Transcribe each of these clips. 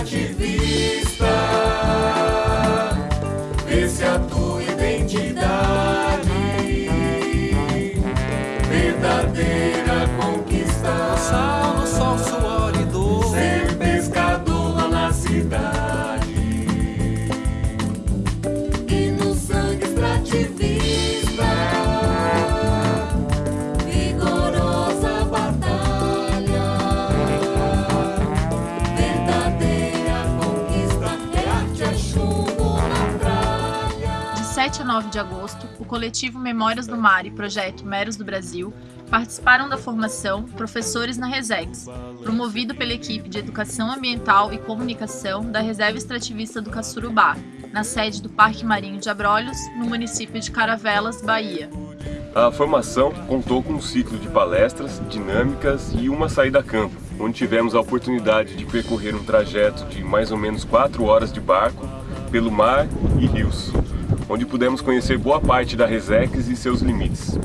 sangue extrativista Vê se a tua identidade. Verdadeira 7 a 9 de agosto, o coletivo Memórias do Mar e projeto Meros do Brasil participaram da formação Professores na Resex, promovido pela equipe de Educação Ambiental e Comunicação da Reserva Extrativista do Caçurubá, na sede do Parque Marinho de Abrolhos, no município de Caravelas, Bahia. A formação contou com um ciclo de palestras, dinâmicas e uma saída a campo, onde tivemos a oportunidade de percorrer um trajeto de mais ou menos 4 horas de barco pelo mar e rios, onde pudemos conhecer boa parte da Resex e seus limites.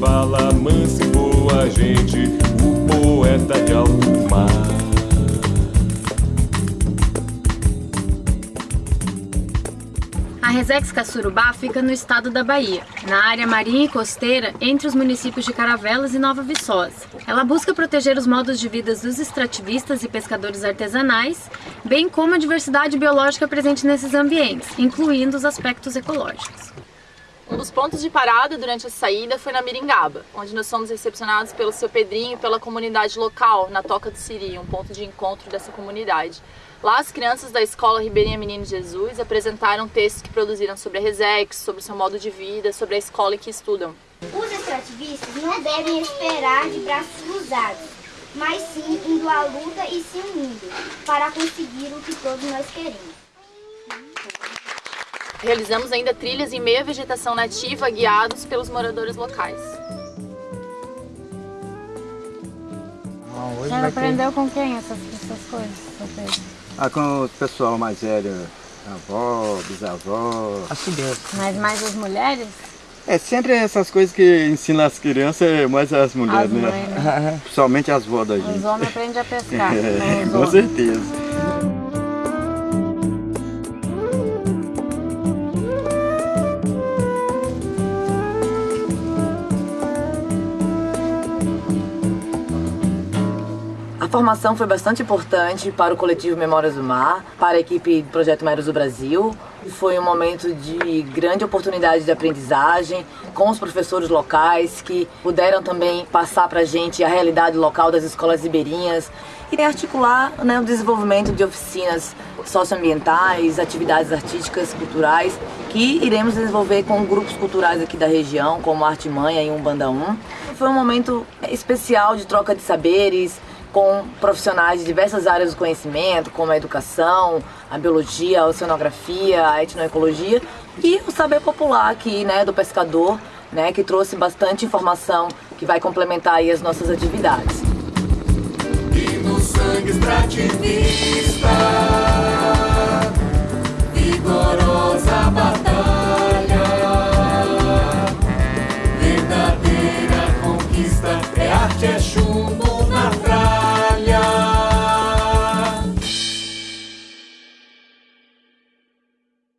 Fala e boa gente, Resex Caçurubá fica no estado da Bahia, na área marinha e costeira entre os municípios de Caravelas e Nova Viçosa. Ela busca proteger os modos de vida dos extrativistas e pescadores artesanais, bem como a diversidade biológica presente nesses ambientes, incluindo os aspectos ecológicos. Um dos pontos de parada durante a saída foi na Miringaba, onde nós fomos recepcionados pelo seu Pedrinho e pela comunidade local, na Toca do Siri, um ponto de encontro dessa comunidade. Lá, as crianças da Escola Ribeirinha Menino Jesus apresentaram textos que produziram sobre a Resex, sobre seu modo de vida, sobre a escola em que estudam. Os extrativistas não devem esperar de braços cruzados, mas sim indo à luta e se unindo para conseguir o que todos nós queremos. Realizamos ainda trilhas em meia vegetação nativa, guiados pelos moradores locais. Você aprendeu com quem essas, essas coisas? Ah, com o pessoal mais velho, avó, bisavó. Assim mesmo. Mas mais as mulheres? É sempre essas coisas que ensinam as crianças, é mais as mulheres, As né? mães, né? Principalmente as vós da Os gente. homens aprendem a pescar. É, os com certeza. A formação foi bastante importante para o coletivo Memórias do Mar, para a equipe do Projeto Meros do Brasil. Foi um momento de grande oportunidade de aprendizagem com os professores locais que puderam também passar para a gente a realidade local das escolas ribeirinhas e articular né, o desenvolvimento de oficinas socioambientais, atividades artísticas, culturais, que iremos desenvolver com grupos culturais aqui da região, como Arte Manha e Umbanda 1. Foi um momento especial de troca de saberes, com profissionais de diversas áreas do conhecimento, como a educação, a biologia, a oceanografia, a etnoecologia e o saber popular aqui, né, do pescador, né, que trouxe bastante informação que vai complementar aí as nossas atividades. E no sangue extrativista Vigorosa